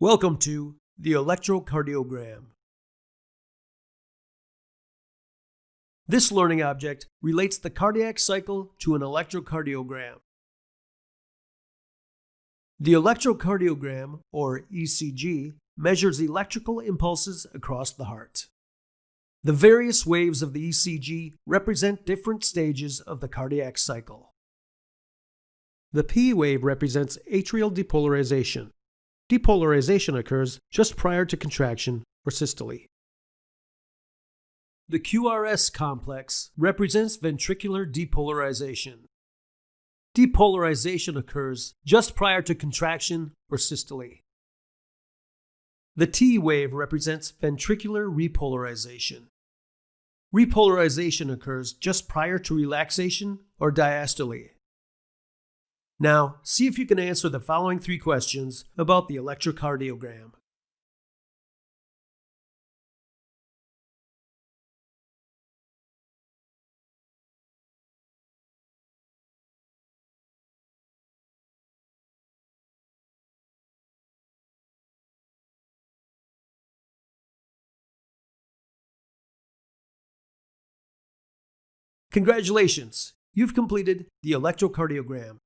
Welcome to the electrocardiogram. This learning object relates the cardiac cycle to an electrocardiogram. The electrocardiogram, or ECG, measures electrical impulses across the heart. The various waves of the ECG represent different stages of the cardiac cycle. The P wave represents atrial depolarization. Depolarization occurs just prior to contraction or systole. The QRS complex represents ventricular depolarization. Depolarization occurs just prior to contraction or systole. The T wave represents ventricular repolarization. Repolarization occurs just prior to relaxation or diastole. Now, see if you can answer the following three questions about the electrocardiogram. Congratulations! You've completed the electrocardiogram.